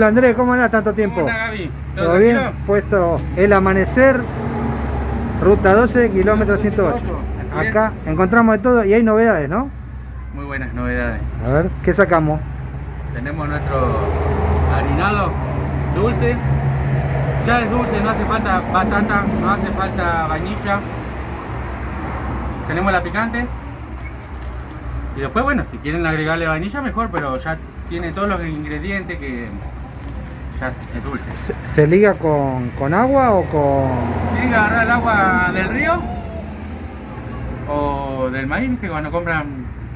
Hola Andrés, ¿cómo andás tanto tiempo? Hola Gaby, ¿todo, ¿todo, bien? Puesto el amanecer, ruta 12, kilómetro 108. 108, así es. Acá encontramos de todo y hay novedades, ¿no? Muy buenas novedades. A ver, ¿qué sacamos? Tenemos nuestro harinado dulce. Ya es dulce, no hace falta batata, no hace falta vainilla. Tenemos la picante. Y después, bueno, si quieren agregarle vainilla, mejor, pero ya tiene todos los ingredientes que es dulce. ¿Se, se liga con, con agua o con...? Tienen que agarrar el agua del río o del maíz, que cuando compran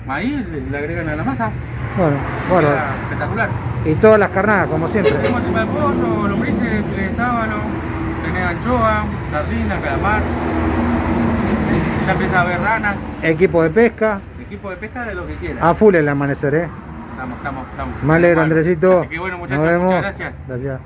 maíz le, agregan a la masa. Bueno, bueno. Espectacular. Y todas las carnadas, como siempre. Tenemos tripa de pollo, lombrices, filete de sábalo, tenés anchoa, sardina, calamar. Ya empieza a haber ranas, Equipo de pesca, equipo de pesca de lo que quieran. a full el amanecer, ¿eh? Estamos, estamos, estamos. Me alegro, Andresito. Así que bueno, muchachos, Nos vemos. muchas gracias. Gracias.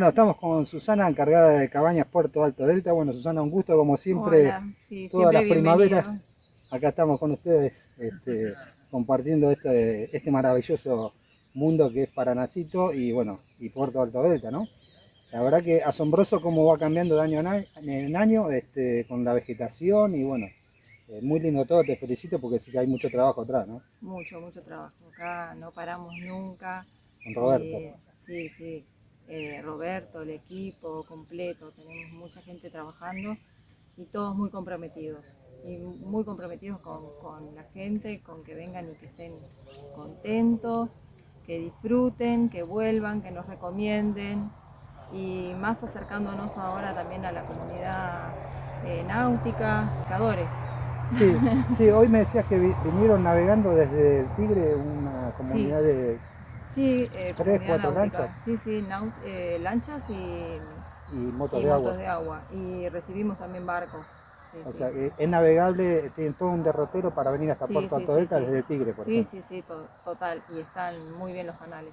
Bueno, estamos con Susana, encargada de Cabañas Puerto Alto Delta. Bueno, Susana, un gusto como siempre. Hola, sí, todas siempre las primaveras. Acá estamos con ustedes este, compartiendo este, este maravilloso mundo que es Paranacito y bueno, y Puerto Alto Delta, ¿no? La verdad que asombroso cómo va cambiando de año en año, en año, este, con la vegetación y bueno, eh, muy lindo todo, te felicito porque sí que hay mucho trabajo atrás, ¿no? Mucho, mucho trabajo. Acá no paramos nunca. Con Roberto. Eh, sí, sí. Eh, Roberto, el equipo completo, tenemos mucha gente trabajando y todos muy comprometidos. Y muy comprometidos con, con la gente, con que vengan y que estén contentos, que disfruten, que vuelvan, que nos recomienden. Y más acercándonos ahora también a la comunidad eh, náutica, pescadores. Sí, sí, hoy me decías que vi- vinieron navegando desde el Tigre una comunidad de Sí, eh, Tres, cuatro náutica. lanchas. Sí, sí, eh, lanchas y, y motos y de motos agua. de agua. Y recibimos también barcos. Sí, O sí. sea, es navegable, tienen todo un derrotero para venir hasta Sí, Puerto sí. desde Tigre, por sí, ejemplo. sí, sí, to- total. Y están muy bien los canales.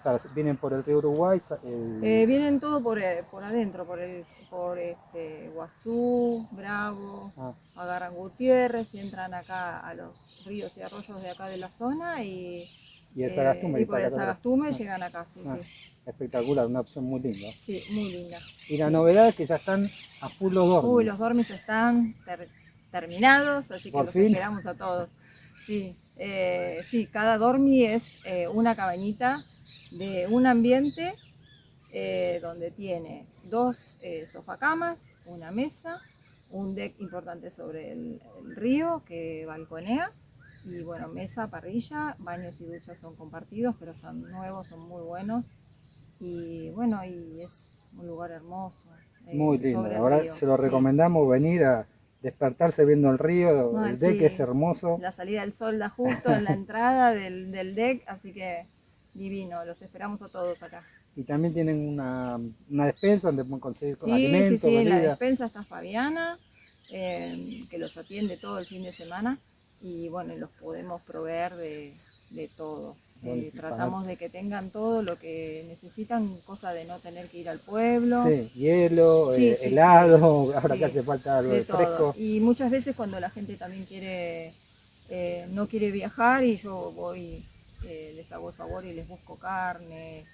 O sea, vienen por el río Uruguay, el- Eh, vienen todo por, eh, por adentro, por el por este, Guazú, Bravo, ah, agarran Gutiérrez y entran acá a los ríos y arroyos de acá de la zona y, y el eh, Sagastume. y por el. Sagastume Ah, llegan acá, sí, Ah. sí. Espectacular, una opción muy linda. Sí, muy linda. Y la novedad es que ya están a full los dormis. Uy, los dormis están ter- terminados, así que Por los fin. esperamos a todos. Sí, eh, sí, cada dormi es eh, una cabañita de un ambiente eh, donde tiene dos eh, sofacamas, una mesa, un deck importante sobre el, el río que balconea y bueno, mesa, parrilla, baños y duchas son compartidos, pero están nuevos, son muy buenos y bueno, y es un lugar hermoso. eh, Muy lindo. Ahora río, se lo sí. recomendamos venir a despertarse viendo el río. El deck sí. es hermoso. La salida del sol da justo en la entrada del, del deck, así que divino, los esperamos a todos acá. Y también tienen una, una despensa donde pueden conseguir Sí, sí, alimentos, sí, en la despensa está Fabiana, eh, que los atiende todo el fin de semana y bueno, los podemos proveer de, de todo. Eh, tratamos de que tengan todo lo que necesitan, cosa de no tener que ir al pueblo. Sí, hielo, Sí, eh, sí, helado, ahora que hace falta algo de de todo. fresco. Y muchas veces cuando la gente también quiere, eh, no quiere viajar y yo voy, eh, les hago el favor y les busco carne,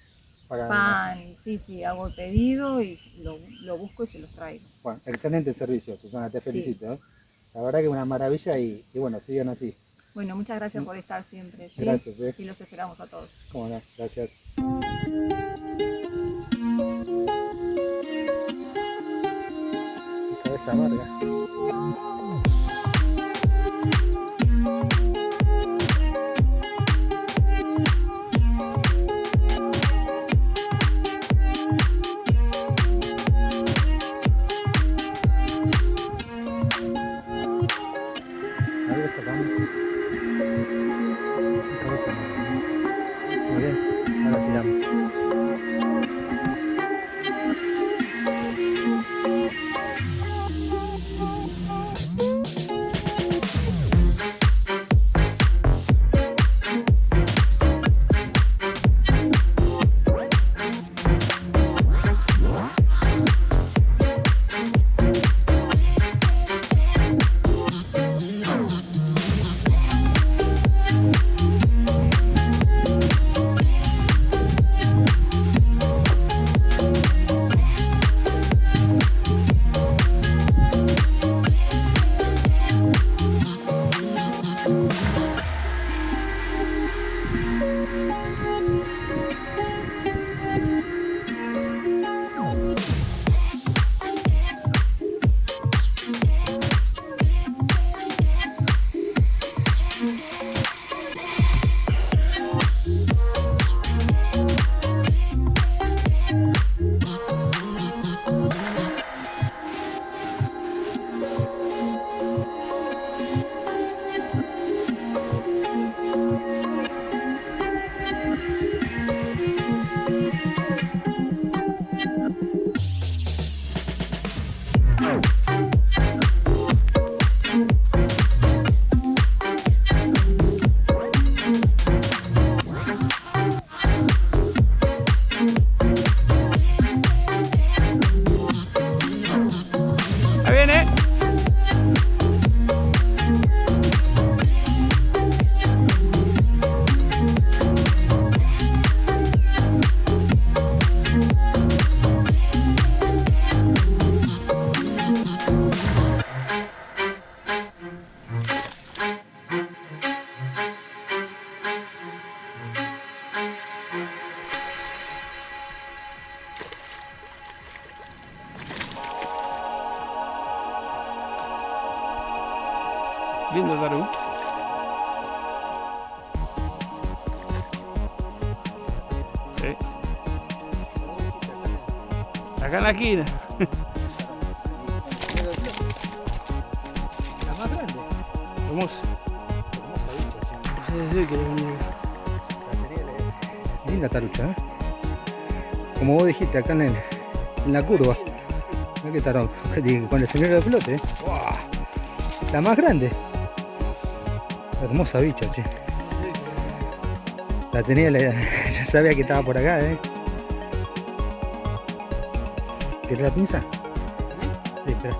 Para, pan, sí, sí, hago el pedido y lo, lo busco y se los traigo. Bueno, excelente servicio, Susana, te felicito. La verdad que una maravilla y, y bueno, sigan así. Bueno, muchas gracias por estar siempre. ¿sí? Gracias, eh. Y los esperamos a todos. Cómo no, gracias. Cabeza amarga. Lindo Taru. Sí. Acá en la esquina. La más grande. Hermoso. Sí, sí, que le- Linda tarucha, ¿eh? Como vos dijiste, acá en, el- en la curva. Mira que tarón. Con el señor de flote, ¿eh? La más grande. Hermosa bicha, che. La tenía, la- ya sabía que estaba por acá, ¿eh? ¿Querés la pinza? Sí, espera.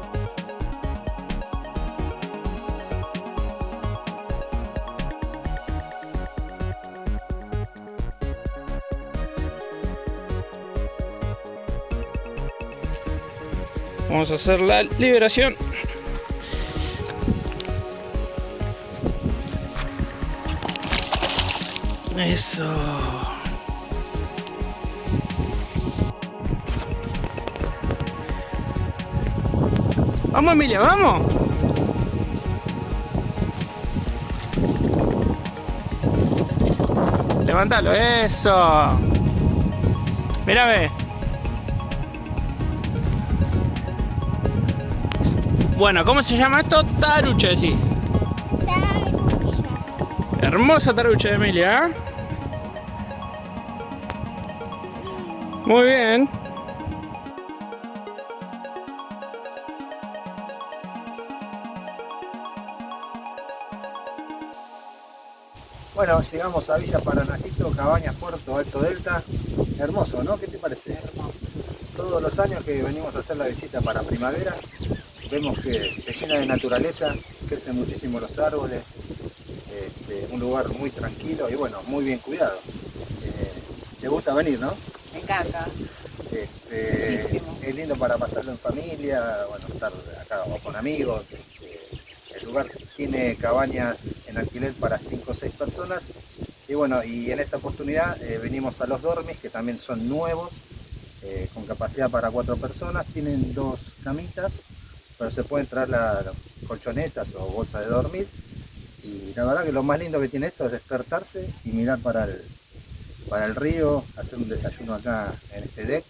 Vamos a hacer la liberación. Eso. Vamos Emilia, vamos. Levántalo, eso. Mírame. Bueno, ¿cómo se llama esto? Tarucha, sí. Hermosa tarucha de Emilia, ¿eh? Muy bien. Bueno, llegamos a Villa Paranacito, Cabañas, Puerto Alto Delta. Hermoso, ¿no? ¿Qué te parece? Todos los años que venimos a hacer la visita para primavera, vemos que se llena de naturaleza, crecen muchísimo los árboles, este, un lugar muy tranquilo y bueno, muy bien cuidado. Eh, ¿Te gusta venir, no? Este, Muchísimo. es lindo para pasarlo en familia, bueno, estar acá o con amigos. este, el lugar tiene cabañas en alquiler para 5 o 6 personas. Y bueno, y en esta oportunidad eh, venimos a los dormis, que también son nuevos, eh, con capacidad para 4 personas. Tienen dos camitas, pero se pueden traer las colchonetas o bolsas de dormir. Y la verdad que lo más lindo que tiene esto es despertarse y mirar para el, para el río, hacer un desayuno acá en este deck.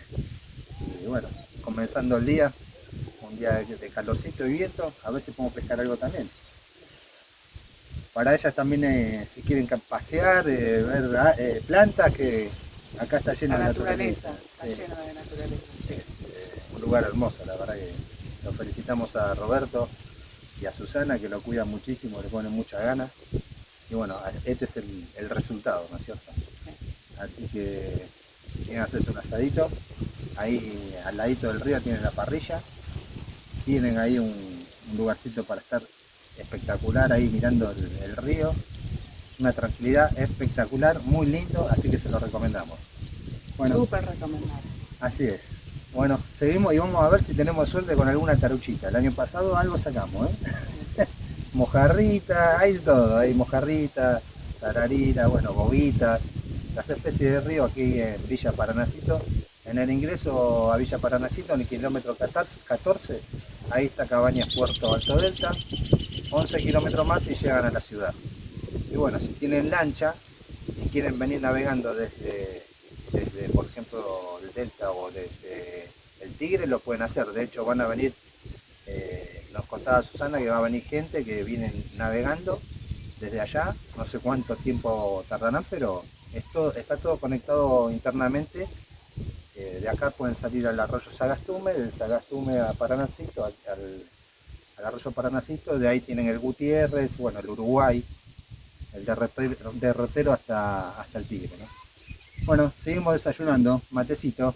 Y bueno, comenzando el día, un día de, calorcito y viento, a ver si podemos pescar algo también. Para ellas también, eh, si quieren pasear, eh, ver ah, eh, plantas, que acá está lleno La de naturaleza, está Sí. lleno de naturaleza. Eh, un lugar hermoso, la verdad que lo felicitamos a Roberto y a Susana que lo cuidan muchísimo, le ponen mucha ganas. Y bueno, este es el, el resultado, ¿no es cierto? Así que si quieren hacerse un asadito, ahí al ladito del río tienen la parrilla, tienen ahí un, un lugarcito para estar espectacular ahí mirando el, el río, una tranquilidad espectacular, muy lindo, así que se lo recomendamos. Bueno, Súper recomendable. Así es. Bueno, seguimos y vamos a ver si tenemos suerte con alguna taruchita. El año pasado algo sacamos, ¿eh? mojarrita, hay todo, hay mojarrita, tararira, bueno, bobita, las especies de río aquí en Villa Paranacito. En el ingreso a Villa Paranacito, en el kilómetro 14, ahí está Cabañas Puerto Alto Delta, 11 kilómetros más y llegan a la ciudad. Y bueno, si tienen lancha y quieren venir navegando desde, desde por ejemplo, el Delta o desde el Tigre, lo pueden hacer. De hecho, van a venir, eh, nos contaba Susana que va a venir gente que vienen navegando desde allá. No sé cuánto tiempo tardarán, pero esto, está todo conectado internamente. Eh, de acá pueden salir al arroyo Sagastume, del Sagastume a Paranacito, al, arroyo Paranacito, de ahí tienen el Gutiérrez, bueno, el Uruguay, el derrotero, derrotero hasta, hasta el Tigre. ¿no? Bueno, seguimos desayunando, matecito.